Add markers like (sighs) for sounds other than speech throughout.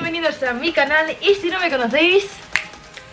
bienvenidos a mi canal Y si no me conocéis,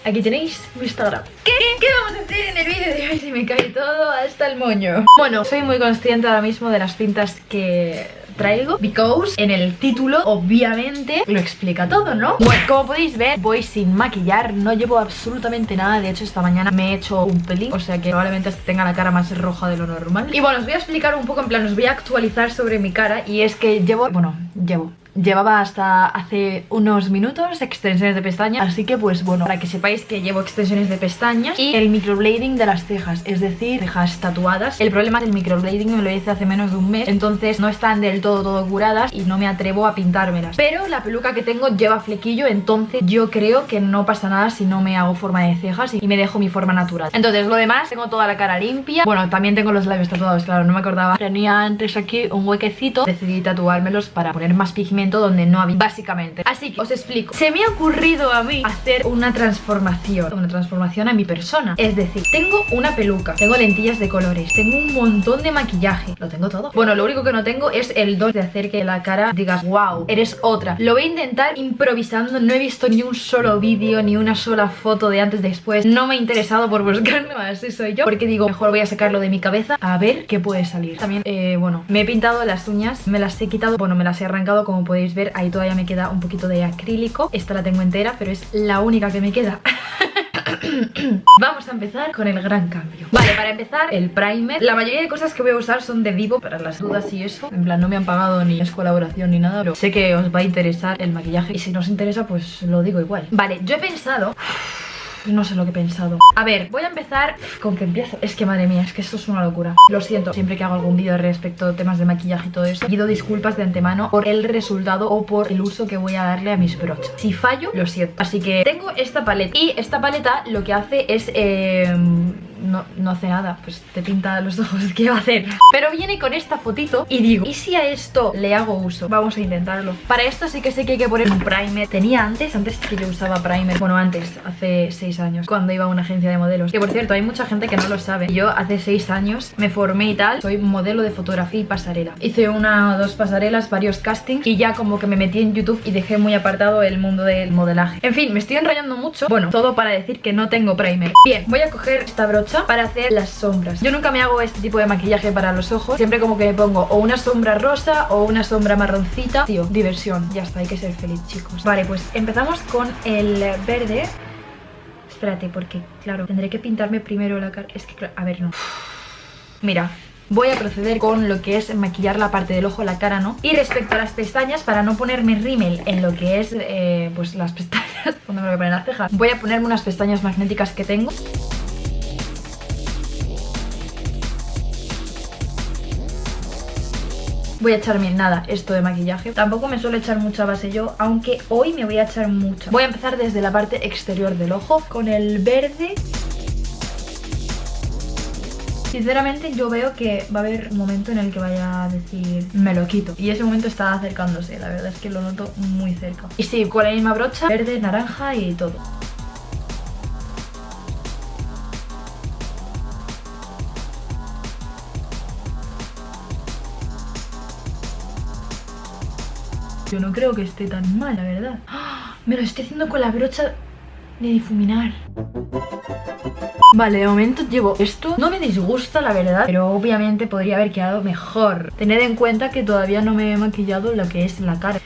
aquí tenéis mi Instagram. ¿Qué, ¿Qué vamos a hacer en el vídeo de hoy? Se me cae todo hasta el moño. Bueno, soy muy consciente ahora mismo de las pintas que traigo. Because en el título obviamente lo explica todo, ¿no? Bueno, como podéis ver voy sin maquillar No llevo absolutamente nada. De hecho esta mañana me he hecho un pelín O sea que probablemente tenga la cara más roja de lo normal. Y bueno, os voy a explicar un poco En plan, os voy a actualizar sobre mi cara. Y es que llevo, bueno, llevo Llevaba hasta hace unos minutos extensiones de pestañas Así que pues bueno, para que sepáis que llevo extensiones de pestañas Y el microblading de las cejas Es decir, cejas tatuadas. El problema del microblading me lo hice hace menos de un mes Entonces no están del todo todo curadas Y no me atrevo a pintármelas. Pero la peluca que tengo lleva flequillo Entonces yo creo que no pasa nada si no me hago forma de cejas Y me dejo mi forma natural. Entonces lo demás, tengo toda la cara limpia. Bueno, también tengo los labios tatuados, claro, no me acordaba. Tenía antes aquí un huequecito Decidí tatuármelos para poner más pigmento donde no había, básicamente. Así que os explico, se me ha ocurrido a mí hacer una transformación Una transformación a mi persona. Es decir, tengo una peluca, tengo lentillas de colores Tengo un montón de maquillaje, lo tengo todo. Bueno, lo único que no tengo es el don de hacer que la cara digas Wow, eres otra Lo voy a intentar improvisando, no he visto ni un solo vídeo Ni una sola foto de antes después. No me he interesado por buscarlo, (laughs) así soy yo. Porque digo, mejor voy a sacarlo de mi cabeza A ver qué puede salir. También, eh, bueno, me he pintado las uñas Me las he quitado, bueno, me las he arrancado como podéis ver, ahí todavía me queda un poquito de acrílico. Esta la tengo entera, pero es la única que me queda. (coughs) Vamos a empezar con el gran cambio. Vale, para empezar, el primer. La mayoría de cosas que voy a usar son de Vivo Para las dudas y eso. En plan, no me han pagado ni es colaboración ni nada Pero sé que os va a interesar el maquillaje. Y si no os interesa, pues lo digo igual. Vale, yo he pensado no sé lo que he pensado. A ver, voy a empezar con que empiezo. Es que madre mía, es que esto es una locura. Lo siento, siempre que hago algún vídeo respecto a temas de maquillaje y todo eso Pido disculpas de antemano por el resultado o por el uso que voy a darle a mis brochas. Si fallo, lo siento. Así que tengo esta paleta Y esta paleta lo que hace es... Eh no, no hace nada, pues te pinta los (laughs) ojos, ¿qué va a hacer? Pero viene con esta fotito y digo, ¿y si a esto le hago uso? Vamos a intentarlo. Para esto sí que sé que hay que poner un primer. Tenía antes, antes que yo usaba primer. Bueno, antes, hace 6 años, cuando iba a una agencia de modelos. Que por cierto, hay mucha gente que no lo sabe. Yo hace 6 años me formé y tal Soy modelo de fotografía y pasarela. Hice una o dos pasarelas, varios castings Y ya como que me metí en YouTube y dejé muy apartado el mundo del modelaje. En fin, me estoy enrollando mucho. Bueno, todo para decir que no tengo primer. Bien, voy a coger esta brocha para hacer las sombras. Yo nunca me hago este tipo de maquillaje para los ojos. Siempre como que me pongo o una sombra rosa o una sombra marroncita. Tío, diversión, ya está, hay que ser feliz chicos. Vale, pues empezamos con el verde. Espérate, porque claro, tendré que pintarme primero la cara. Es que, a ver, no. Mira, voy a proceder con lo que es maquillar la parte del ojo, la cara no Y respecto a las pestañas, para no ponerme rímel en lo que es, eh, pues las pestañas (laughs) Cuando me voy a poner las cejas Voy a ponerme unas pestañas magnéticas que tengo voy a echarme nada esto de maquillaje. Tampoco me suelo echar mucha base yo Aunque hoy me voy a echar mucha. Voy a empezar desde la parte exterior del ojo Con el verde. Sinceramente yo veo que va a haber un momento en el que vaya a decir me lo quito Y ese momento está acercándose, la verdad es que lo noto muy cerca. Y sí, con la misma brocha, verde, naranja y todo Yo no creo que esté tan mal, la verdad. ¡Ah! Me lo estoy haciendo con la brocha de difuminar. Vale, de momento llevo esto. No me disgusta, la verdad Pero obviamente podría haber quedado mejor. Tened en cuenta que todavía no me he maquillado lo que es la cara.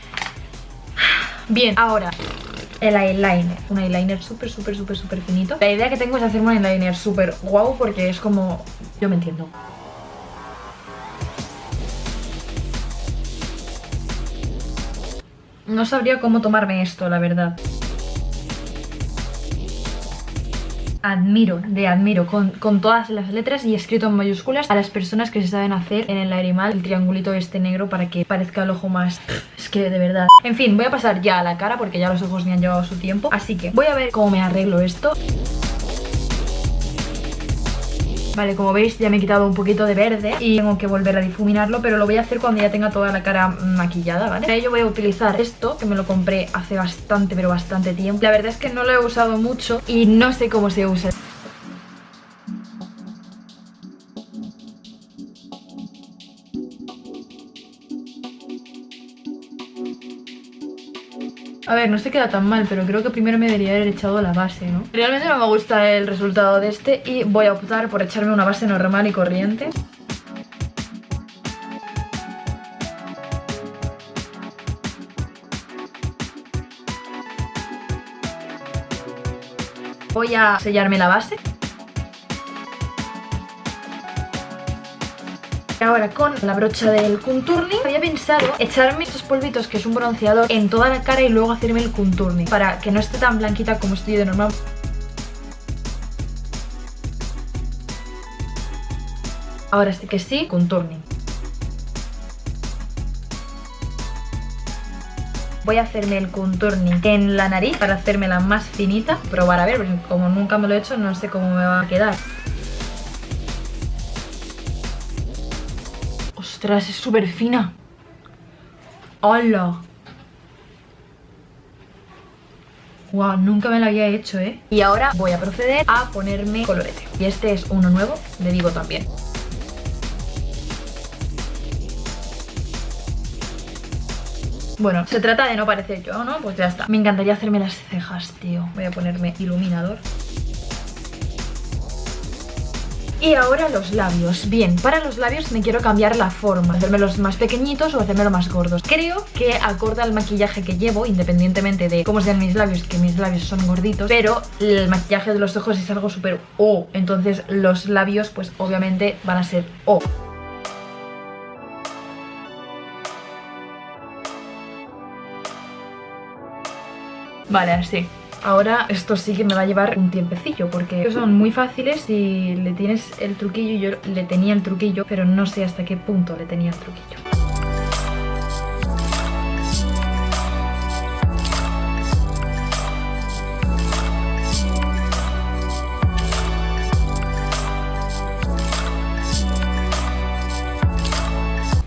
(sighs) Bien, ahora el eyeliner. Un eyeliner súper, súper, súper, súper finito. La idea que tengo es hacerme un eyeliner súper guau Porque es como... Yo me entiendo No sabría cómo tomarme esto, la verdad. admiro, de admiro, con, todas las letras y escrito en mayúsculas a las personas que se saben hacer en el lagrimal el triangulito este negro para que parezca el ojo más... Es que de verdad... En fin, voy a pasar ya a la cara porque ya los ojos me han llevado su tiempo, así que voy a ver cómo me arreglo esto. Vale, como veis ya me he quitado un poquito de verde y tengo que volver a difuminarlo, pero lo voy a hacer cuando ya tenga toda la cara maquillada, ¿vale? Para ello voy a utilizar esto, que me lo compré hace bastante, pero bastante tiempo. La verdad es que no lo he usado mucho y no sé cómo se usa. A ver, no se queda tan mal, pero creo que primero me debería haber echado la base, ¿no? Realmente no me gusta el resultado de este y voy a optar por echarme una base normal y corriente. Voy a sellarme la base. Ahora con la brocha del contourning había pensado echarme estos polvitos que es un bronceador en toda la cara y luego hacerme el contourning para que no esté tan blanquita como estoy de normal. Ahora sí que sí, contourning. Voy a hacerme el contourning en la nariz para hacérmela más finita. Probar a ver, como nunca me lo he hecho no sé cómo me va a quedar. Ostras, es súper fina. ¡Hola! Wow, nunca me la había hecho, ¿eh? Y ahora voy a proceder a ponerme colorete. Y este es uno nuevo, le digo también. Bueno, se trata de no parecer yo, ¿no? Pues ya está. Me encantaría hacerme las cejas, tío. Voy a ponerme iluminador. Y ahora los labios. Bien, para los labios me quiero cambiar la forma. los más pequeñitos o los más gordos. Creo que acorde al maquillaje que llevo, independientemente de cómo sean mis labios, que mis labios son gorditos, pero el maquillaje de los ojos es algo súper O. Entonces los labios, pues obviamente van a ser O. Vale, así. Ahora esto sí que me va a llevar un tiempecillo porque son muy fáciles y le tienes el truquillo. Yo le tenía el truquillo, pero no sé hasta qué punto le tenía el truquillo.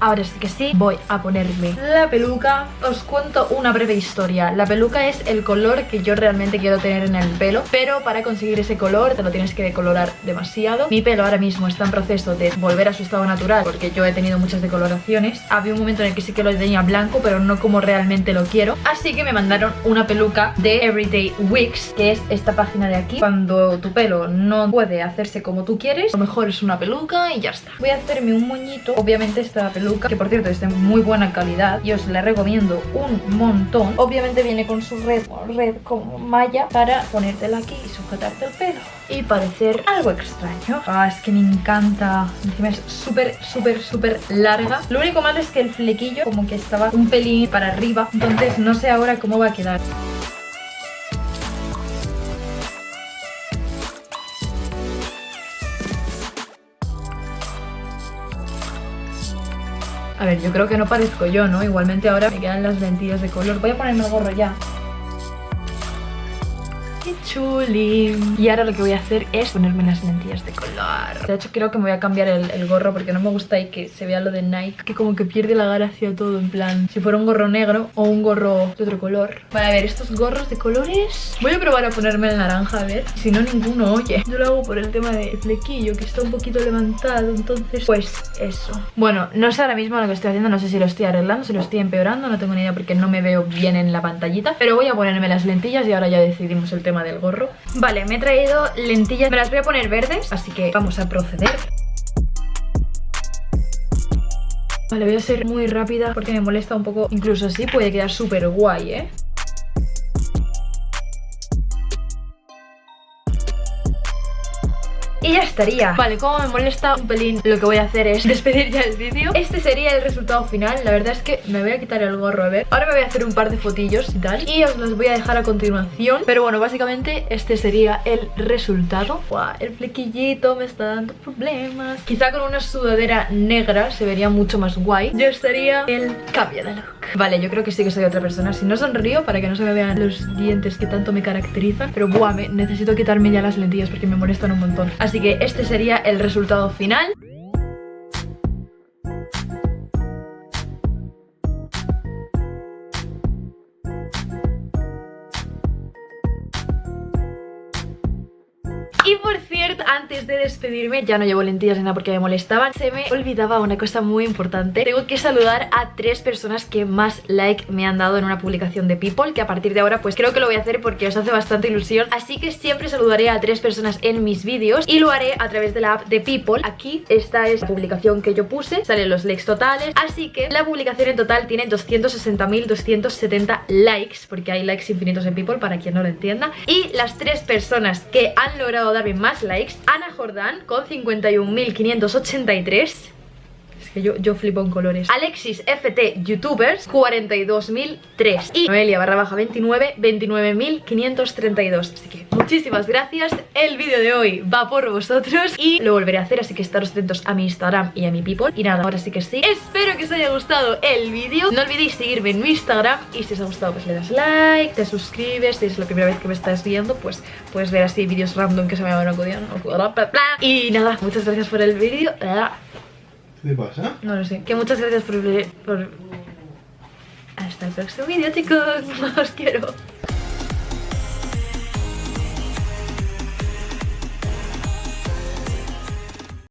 Ahora sí que sí, voy a ponerme la peluca. Os cuento una breve historia. La peluca es el color que yo realmente quiero tener en el pelo Pero para conseguir ese color te lo tienes que decolorar demasiado. Mi pelo ahora mismo está en proceso de volver a su estado natural Porque yo he tenido muchas decoloraciones. Había un momento en el que sí que lo tenía blanco Pero no como realmente lo quiero. Así que me mandaron una peluca de Everyday Wigs Que es esta página de aquí. Cuando tu pelo no puede hacerse como tú quieres Lo mejor es una peluca y ya está. Voy a hacerme un moñito. Obviamente esta peluca que por cierto es de muy buena calidad y os la recomiendo un montón. Obviamente viene con su red, red como malla para ponértela aquí y sujetarte el pelo y parecer algo extraño. Ah, es que me encanta. Encima es súper, súper, súper larga. Lo único malo es que el flequillo como que estaba un pelín para arriba, entonces no sé ahora cómo va a quedar. A ver, yo creo que no parezco yo, ¿no? Igualmente ahora me quedan las lentillas de color. Voy a ponerme el gorro ya. Chuli. Y ahora lo que voy a hacer es ponerme las lentillas de color. De hecho creo que me voy a cambiar el, gorro porque no me gusta ahí que se vea lo de Nike. Que como que pierde la gracia todo en plan. Si fuera un gorro negro o un gorro de otro color. Vale, a ver, estos gorros de colores. Voy a probar a ponerme el naranja, a ver. Si no, ninguno oye. Yo lo hago por el tema de flequillo que está un poquito levantado. Entonces, pues eso. Bueno, no sé ahora mismo lo que estoy haciendo. No sé si lo estoy arreglando, si lo estoy empeorando. No tengo ni idea porque no me veo bien en la pantallita. Pero voy a ponerme las lentillas y ahora ya decidimos el tema del gorro. Vale, me he traído lentillas, me las voy a poner verdes Así que vamos a proceder. Vale, voy a ser muy rápida porque me molesta un poco. Incluso así puede quedar súper guay, ¿eh? Y ya estaría. Vale, como me molesta un pelín Lo que voy a hacer es despedir ya el vídeo. Este sería el resultado final. La verdad es que me voy a quitar el gorro, a ver. Ahora me voy a hacer un par de fotillos y tal. Y os los voy a dejar a continuación. Pero bueno, básicamente este sería el resultado. Buah, el flequillito me está dando problemas. Quizá con una sudadera negra se vería mucho más guay. Yo estaría el cambio de look. Vale, yo creo que sí que soy otra persona. Si no sonrío para que no se me vean los dientes que tanto me caracterizan. Pero buah, me necesito quitarme ya las lentillas porque me molestan un montón. Así que este sería el resultado final. Y por cierto antes de despedirme Ya no llevo lentillas ni nada porque me molestaban Se me olvidaba una cosa muy importante. Tengo que saludar a tres personas que más like me han dado en una publicación de People Que a partir de ahora pues creo que lo voy a hacer porque os hace bastante ilusión. Así que siempre saludaré a tres personas en mis vídeos Y lo haré a través de la app de People. Aquí esta es la publicación que yo puse Salen los likes totales. Así que la publicación en total tiene 260.270 likes Porque hay likes infinitos en People para quien no lo entienda. Y las tres personas que han logrado darme más likes Ana Jordán con 51.583 es yo, flipo en colores. Alexis FT Youtubers 42.003 Y Noelia barra baja 29 29.532 Así que muchísimas gracias. El vídeo de hoy va por vosotros Y lo volveré a hacer así que estaros atentos a mi Instagram y a mi People. Y nada, ahora sí que sí. Espero que os haya gustado el vídeo. No olvidéis seguirme en mi Instagram Y si os ha gustado pues le das like, te suscribes. Si es la primera vez que me estás viendo pues puedes ver así vídeos random que se me van acudiendo Y nada, muchas gracias por el vídeo ¿Qué pasa? No lo sé. Que muchas gracias por... por... Hasta el próximo vídeo, chicos. (laughs) Os quiero.